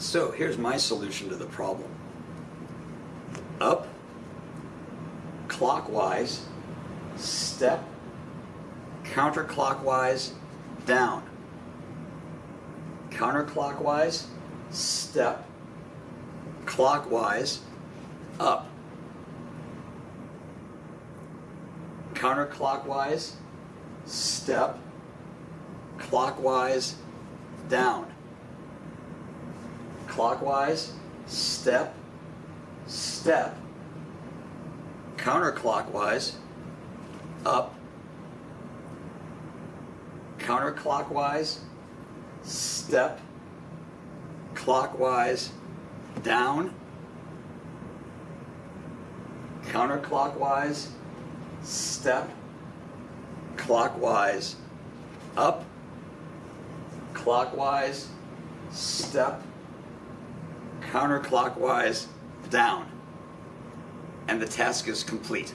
So here's my solution to the problem. Up, clockwise, step, counterclockwise, down. Counterclockwise, step, clockwise, up. Counterclockwise, step, clockwise, down. Clockwise, step, step, counterclockwise, up, counterclockwise, step, clockwise, down, counterclockwise, step, clockwise, up, clockwise, step, counterclockwise, down. And the task is complete.